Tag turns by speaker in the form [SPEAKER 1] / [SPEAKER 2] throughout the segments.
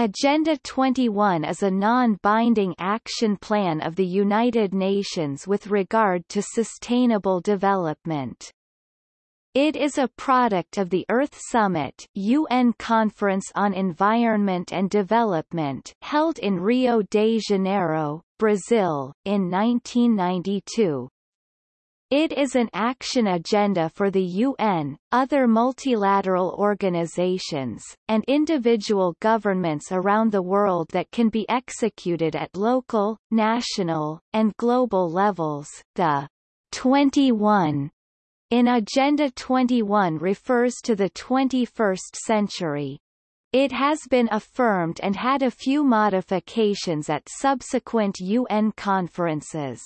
[SPEAKER 1] Agenda 21 is a non-binding action plan of the United Nations with regard to sustainable development. It is a product of the Earth Summit UN Conference on Environment and Development held in Rio de Janeiro, Brazil, in 1992. It is an action agenda for the UN, other multilateral organizations, and individual governments around the world that can be executed at local, national, and global levels. The 21 in Agenda 21 refers to the 21st century. It has been affirmed and had a few modifications at subsequent UN conferences.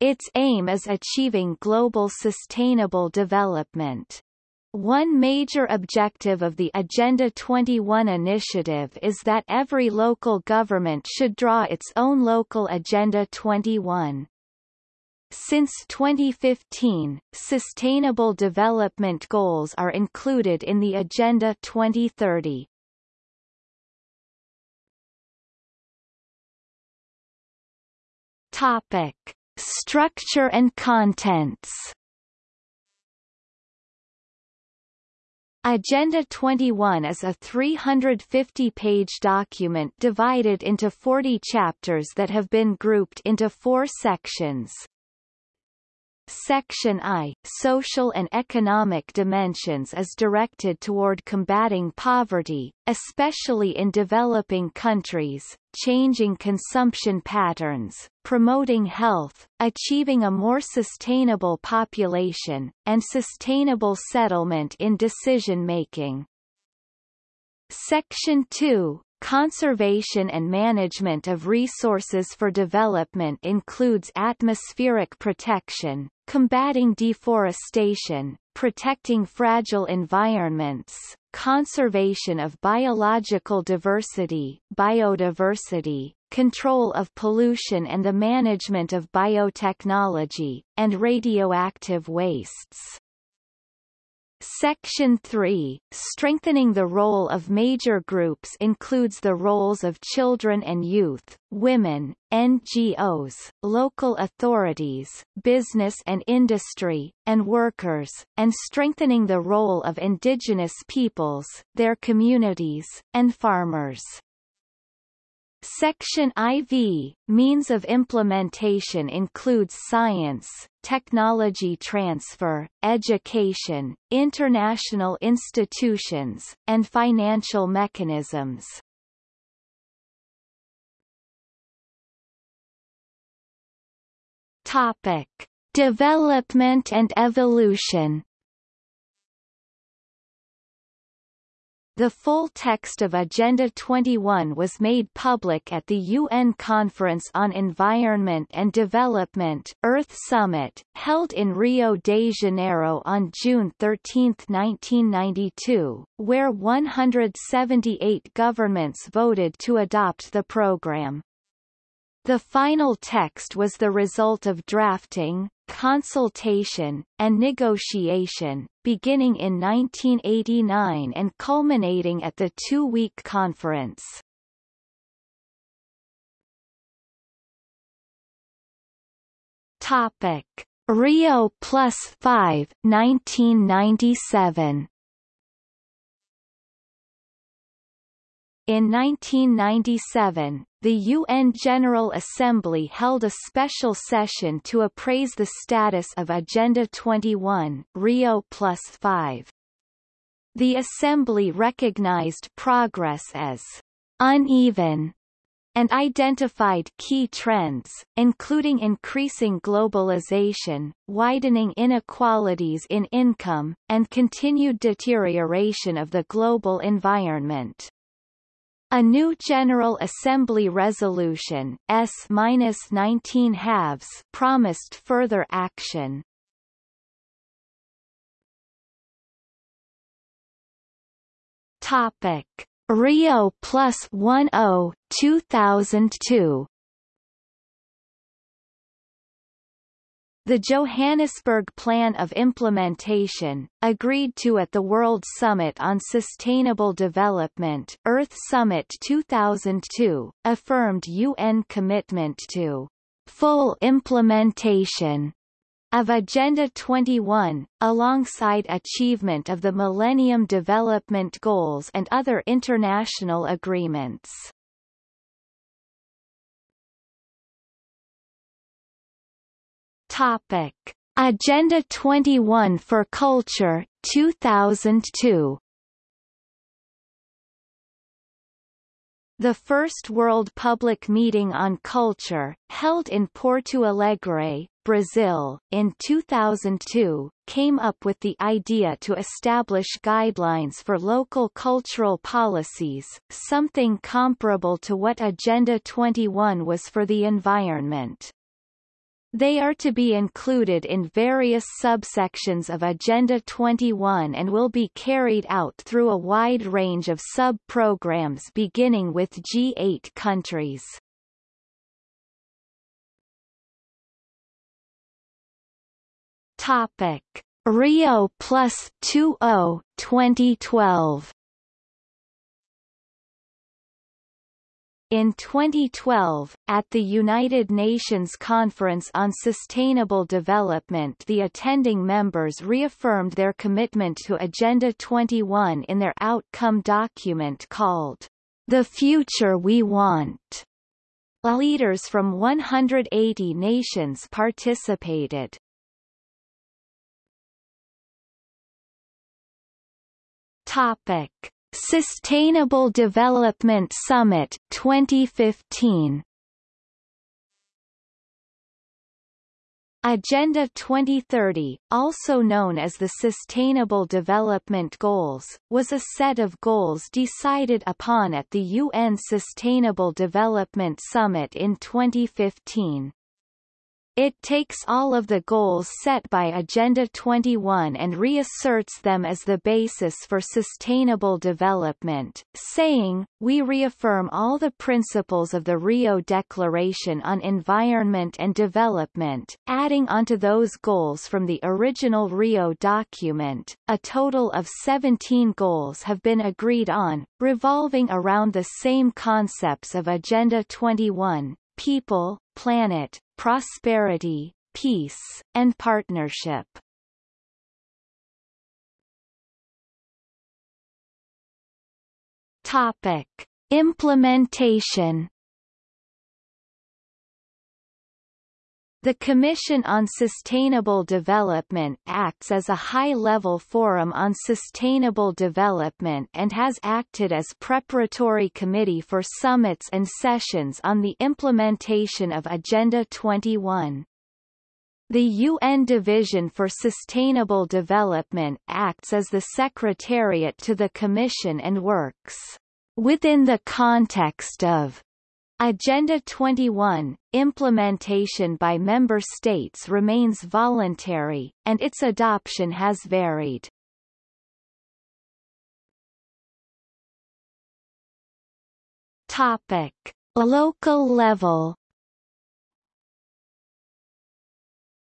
[SPEAKER 1] Its aim is achieving global sustainable development. One major objective of the Agenda 21 initiative is that every local government should draw its own local Agenda 21. Since 2015, Sustainable Development Goals are included in the Agenda 2030. Topic. Structure and contents Agenda 21 is a 350-page document divided into 40 chapters that have been grouped into four sections. Section I, Social and Economic Dimensions is directed toward combating poverty, especially in developing countries, changing consumption patterns, promoting health, achieving a more sustainable population, and sustainable settlement in decision-making. Section 2, Conservation and management of resources for development includes atmospheric protection, combating deforestation, protecting fragile environments, conservation of biological diversity, biodiversity, control of pollution and the management of biotechnology, and radioactive wastes. Section 3, strengthening the role of major groups includes the roles of children and youth, women, NGOs, local authorities, business and industry, and workers, and strengthening the role of indigenous peoples, their communities, and farmers. Section IV, means of implementation includes science, technology transfer, education, international institutions, and financial mechanisms. Topic. Development and evolution The full text of Agenda 21 was made public at the UN Conference on Environment and Development Earth Summit, held in Rio de Janeiro on June 13, 1992, where 178 governments voted to adopt the program. The final text was the result of drafting, consultation, and negotiation, beginning in 1989 and culminating at the two-week conference. Topic. Rio Plus 5, 1997 In 1997, the UN General Assembly held a special session to appraise the status of Agenda 21 Rio Plus 5. The Assembly recognized progress as uneven and identified key trends, including increasing globalization, widening inequalities in income, and continued deterioration of the global environment. A new General Assembly resolution S-19 halves promised further action. Topic: Rio Plus 10 2002 The Johannesburg Plan of Implementation, agreed to at the World Summit on Sustainable Development Earth Summit 2002, affirmed UN commitment to full implementation of Agenda 21, alongside achievement of the Millennium Development Goals and other international agreements. Topic: Agenda 21 for Culture 2002. The first World Public Meeting on Culture, held in Porto Alegre, Brazil, in 2002, came up with the idea to establish guidelines for local cultural policies, something comparable to what Agenda 21 was for the environment. They are to be included in various subsections of Agenda 21 and will be carried out through a wide range of sub-programs beginning with G8 countries. Topic: Rio Plus 20 2012 In 2012, at the United Nations Conference on Sustainable Development the attending members reaffirmed their commitment to Agenda 21 in their outcome document called, The Future We Want. Leaders from 180 nations participated. Topic Sustainable Development Summit 2015 Agenda 2030, also known as the Sustainable Development Goals, was a set of goals decided upon at the UN Sustainable Development Summit in 2015. It takes all of the goals set by Agenda 21 and reasserts them as the basis for sustainable development, saying, We reaffirm all the principles of the Rio Declaration on Environment and Development, adding onto those goals from the original Rio document. A total of 17 goals have been agreed on, revolving around the same concepts of Agenda 21, people, planet, prosperity, peace, and partnership. Topic. Implementation The Commission on Sustainable Development acts as a high-level forum on sustainable development and has acted as preparatory committee for summits and sessions on the implementation of Agenda 21. The UN Division for Sustainable Development acts as the secretariat to the Commission and works within the context of Agenda 21, implementation by member states remains voluntary, and its adoption has varied. Topic. Local level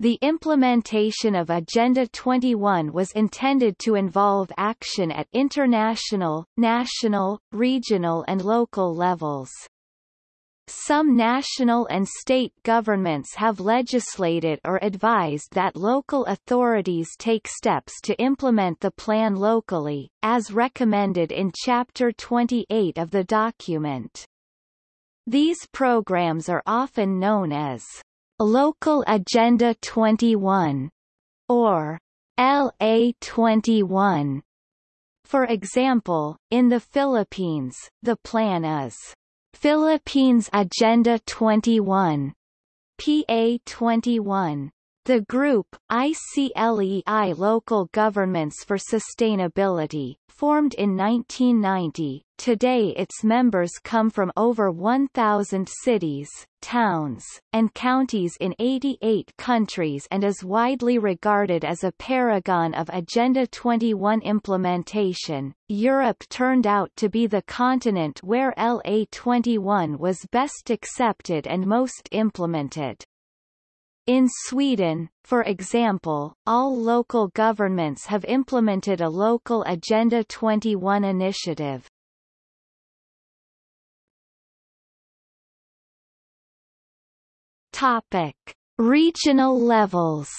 [SPEAKER 1] The implementation of Agenda 21 was intended to involve action at international, national, regional and local levels. Some national and state governments have legislated or advised that local authorities take steps to implement the plan locally, as recommended in Chapter 28 of the document. These programs are often known as Local Agenda 21 or LA 21. For example, in the Philippines, the plan is Philippines Agenda 21 PA 21 the group, ICLEI Local Governments for Sustainability, formed in 1990, today its members come from over 1,000 cities, towns, and counties in 88 countries and is widely regarded as a paragon of Agenda 21 implementation. Europe turned out to be the continent where LA 21 was best accepted and most implemented. In Sweden, for example, all local governments have implemented a local Agenda 21 initiative. Topic: Regional levels.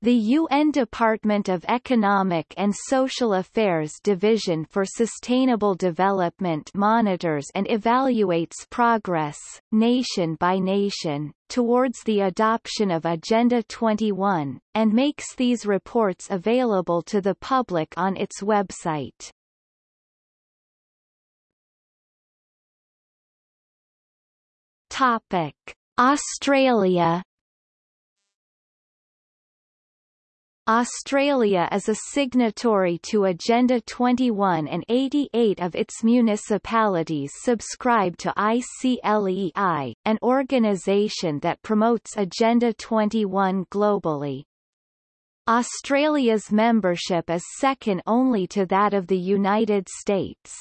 [SPEAKER 1] The UN Department of Economic and Social Affairs Division for Sustainable Development monitors and evaluates progress, nation by nation, towards the adoption of Agenda 21, and makes these reports available to the public on its website. Topic: Australia Australia is a signatory to Agenda 21 and 88 of its municipalities subscribe to ICLEI, an organisation that promotes Agenda 21 globally. Australia's membership is second only to that of the United States.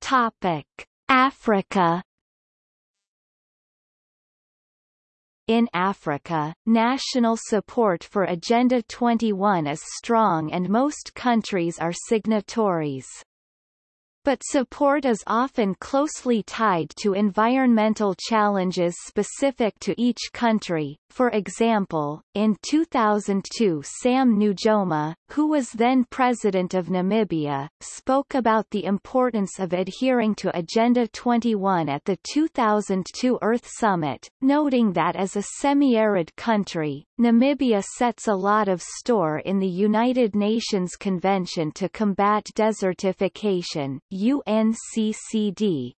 [SPEAKER 1] Topic: Africa In Africa, national support for Agenda 21 is strong and most countries are signatories but support is often closely tied to environmental challenges specific to each country. For example, in 2002 Sam Nujoma, who was then president of Namibia, spoke about the importance of adhering to Agenda 21 at the 2002 Earth Summit, noting that as a semi-arid country, Namibia sets a lot of store in the United Nations Convention to Combat Desertification UNCCD.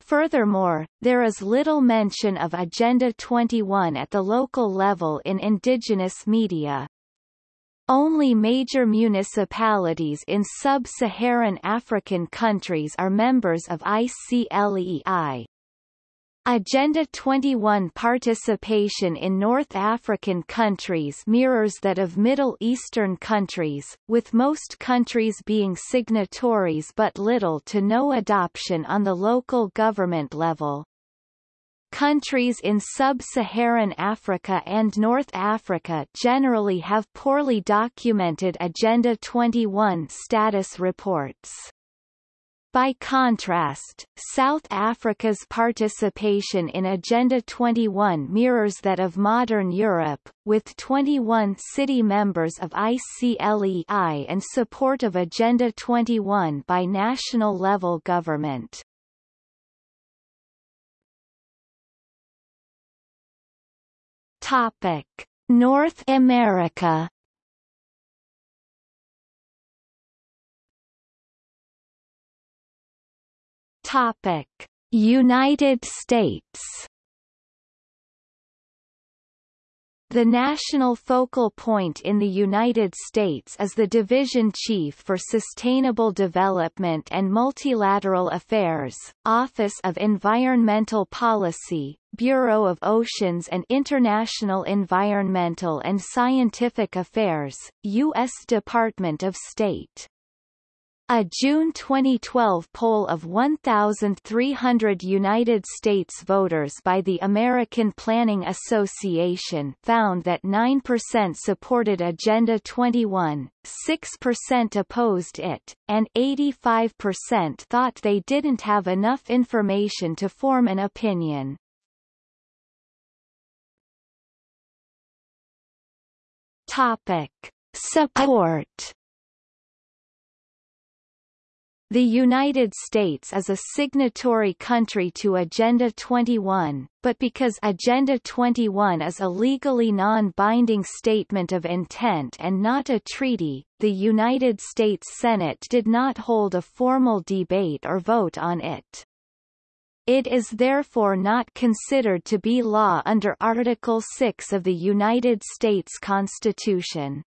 [SPEAKER 1] Furthermore, there is little mention of Agenda 21 at the local level in indigenous media. Only major municipalities in sub-Saharan African countries are members of ICLEI. Agenda 21 participation in North African countries mirrors that of Middle Eastern countries, with most countries being signatories but little to no adoption on the local government level. Countries in sub-Saharan Africa and North Africa generally have poorly documented Agenda 21 status reports. By contrast, South Africa's participation in Agenda 21 mirrors that of modern Europe, with 21 city members of ICLEI and support of Agenda 21 by national-level government. Topic: North America Topic: United States. The national focal point in the United States is the Division Chief for Sustainable Development and Multilateral Affairs, Office of Environmental Policy, Bureau of Oceans and International Environmental and Scientific Affairs, U.S. Department of State. A June 2012 poll of 1,300 United States voters by the American Planning Association found that 9% supported Agenda 21, 6% opposed it, and 85% thought they didn't have enough information to form an opinion. Topic. Support the United States is a signatory country to Agenda 21, but because Agenda 21 is a legally non-binding statement of intent and not a treaty, the United States Senate did not hold a formal debate or vote on it. It is therefore not considered to be law under Article 6 of the United States Constitution.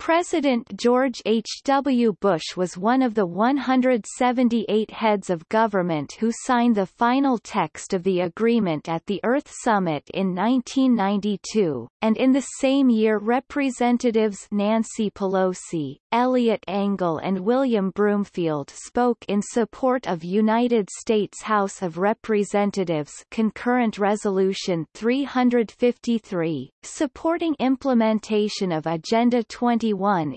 [SPEAKER 1] President George H. W. Bush was one of the 178 heads of government who signed the final text of the agreement at the Earth Summit in 1992, and in the same year Representatives Nancy Pelosi, Eliot Engel and William Broomfield spoke in support of United States House of Representatives Concurrent Resolution 353, supporting implementation of Agenda 20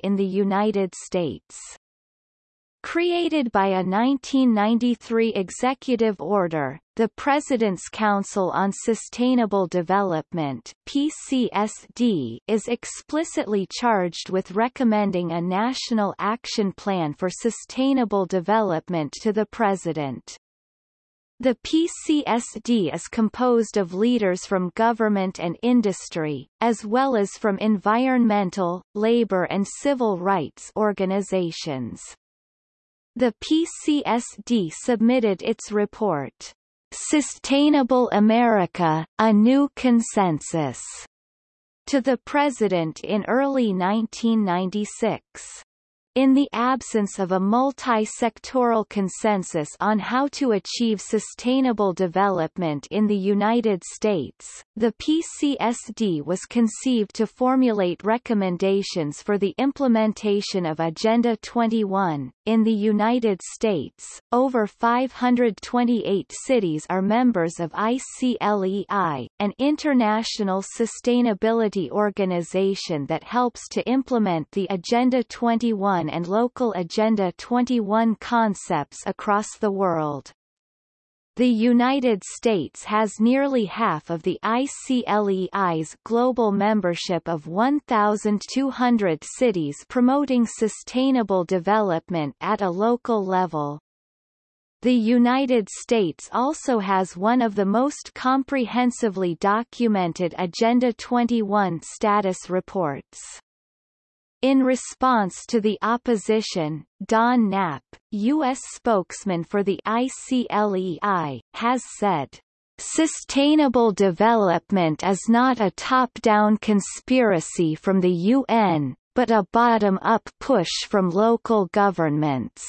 [SPEAKER 1] in the United States. Created by a 1993 executive order, the President's Council on Sustainable Development PCSD is explicitly charged with recommending a national action plan for sustainable development to the President. The PCSD is composed of leaders from government and industry, as well as from environmental, labor and civil rights organizations. The PCSD submitted its report, Sustainable America, A New Consensus, to the President in early 1996. In the absence of a multi-sectoral consensus on how to achieve sustainable development in the United States, the PCSD was conceived to formulate recommendations for the implementation of Agenda 21. In the United States, over 528 cities are members of ICLEI, an international sustainability organization that helps to implement the Agenda 21 and local Agenda 21 concepts across the world. The United States has nearly half of the ICLEI's global membership of 1,200 cities promoting sustainable development at a local level. The United States also has one of the most comprehensively documented Agenda 21 status reports. In response to the opposition, Don Knapp, U.S. spokesman for the ICLEI, has said, Sustainable development is not a top-down conspiracy from the UN, but a bottom-up push from local governments.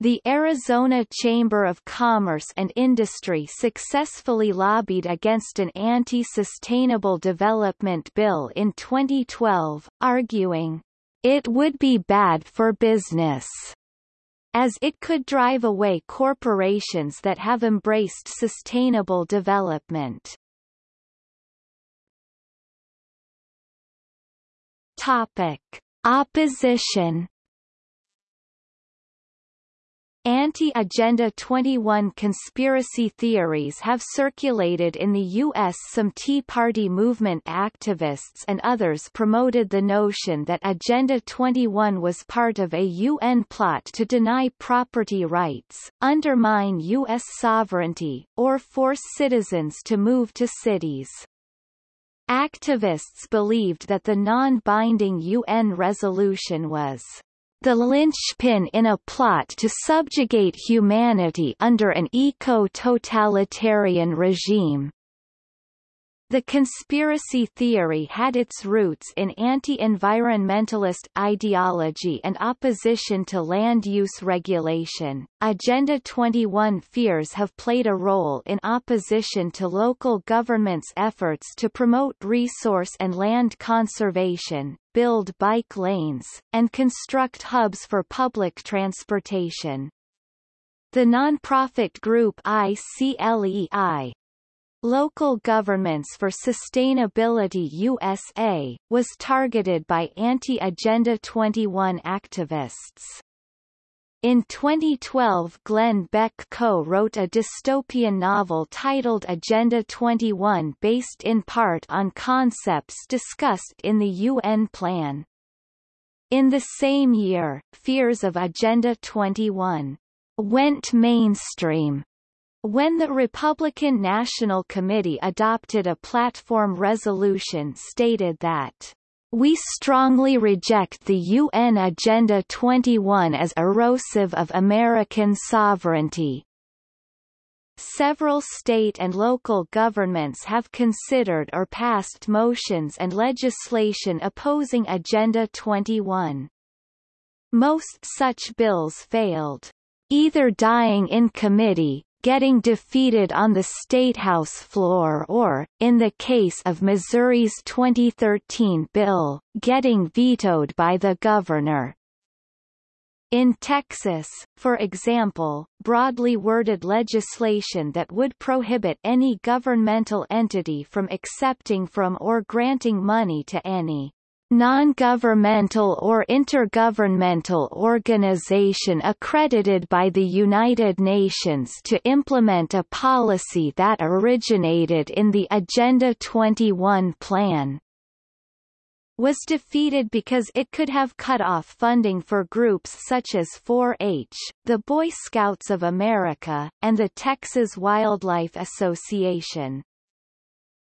[SPEAKER 1] The Arizona Chamber of Commerce and Industry successfully lobbied against an anti-sustainable development bill in 2012, arguing, it would be bad for business, as it could drive away corporations that have embraced sustainable development. Topic. Opposition Anti-Agenda 21 conspiracy theories have circulated in the U.S. Some Tea Party movement activists and others promoted the notion that Agenda 21 was part of a UN plot to deny property rights, undermine U.S. sovereignty, or force citizens to move to cities. Activists believed that the non-binding UN resolution was the linchpin in a plot to subjugate humanity under an eco-totalitarian regime. The conspiracy theory had its roots in anti-environmentalist ideology and opposition to land use regulation. Agenda 21 fears have played a role in opposition to local governments' efforts to promote resource and land conservation, build bike lanes, and construct hubs for public transportation. The nonprofit group ICLEI, Local Governments for Sustainability USA, was targeted by anti-Agenda 21 activists. In 2012 Glenn Beck co-wrote a dystopian novel titled Agenda 21 based in part on concepts discussed in the UN plan. In the same year, fears of Agenda 21 went mainstream when the Republican National Committee adopted a platform resolution stated that we strongly reject the UN Agenda 21 as erosive of American sovereignty. Several state and local governments have considered or passed motions and legislation opposing Agenda 21. Most such bills failed, either dying in committee, getting defeated on the Statehouse floor or, in the case of Missouri's 2013 bill, getting vetoed by the governor. In Texas, for example, broadly worded legislation that would prohibit any governmental entity from accepting from or granting money to any non-governmental or intergovernmental organization accredited by the United Nations to implement a policy that originated in the Agenda 21 plan was defeated because it could have cut off funding for groups such as 4-H, the Boy Scouts of America, and the Texas Wildlife Association.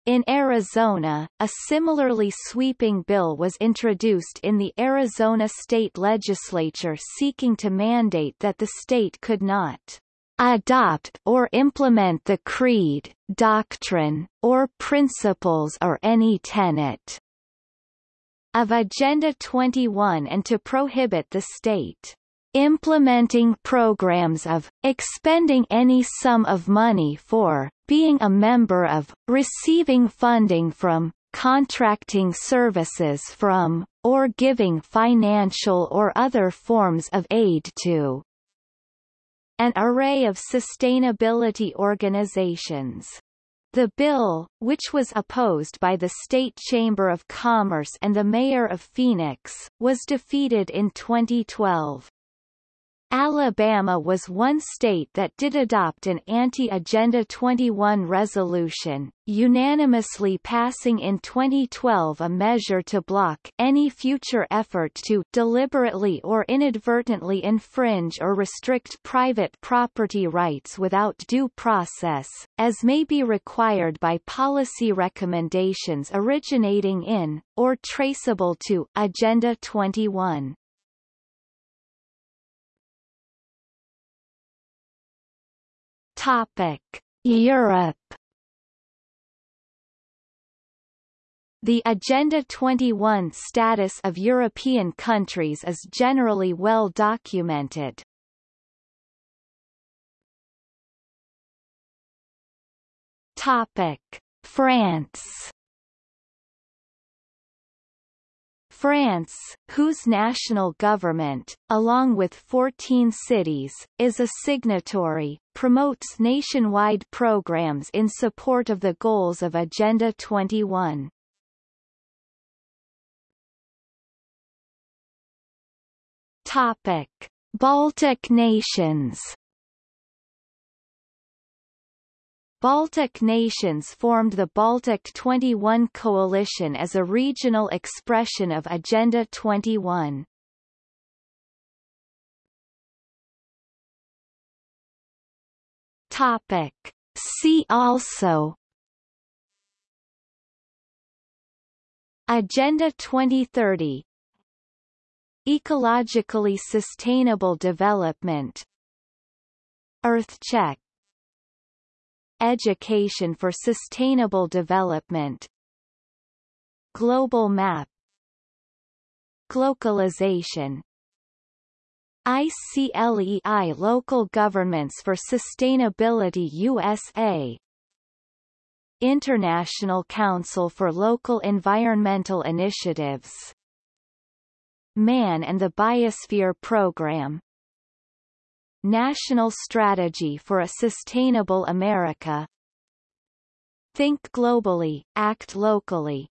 [SPEAKER 1] In Arizona, a similarly sweeping bill was introduced in the Arizona state legislature seeking to mandate that the state could not adopt or implement the creed, doctrine, or principles or any tenet of Agenda 21 and to prohibit the state implementing programs of, expending any sum of money for, being a member of, receiving funding from, contracting services from, or giving financial or other forms of aid to an array of sustainability organizations. The bill, which was opposed by the State Chamber of Commerce and the Mayor of Phoenix, was defeated in 2012. Alabama was one state that did adopt an anti-Agenda 21 resolution, unanimously passing in 2012 a measure to block any future effort to deliberately or inadvertently infringe or restrict private property rights without due process, as may be required by policy recommendations originating in, or traceable to, Agenda 21. Topic: Europe. The Agenda 21 status of European countries is generally well documented. Topic: France. France, whose national government, along with 14 cities, is a signatory, promotes nationwide programs in support of the goals of Agenda 21. Topic: Baltic nations Baltic nations formed the Baltic 21 coalition as a regional expression of Agenda 21. Topic. See also Agenda 2030 Ecologically sustainable development EarthCheck Education for Sustainable Development. Global Map. Glocalization ICLEI Local Governments for Sustainability USA International Council for Local Environmental Initiatives. Man and the Biosphere Program National Strategy for a Sustainable America. Think globally, act locally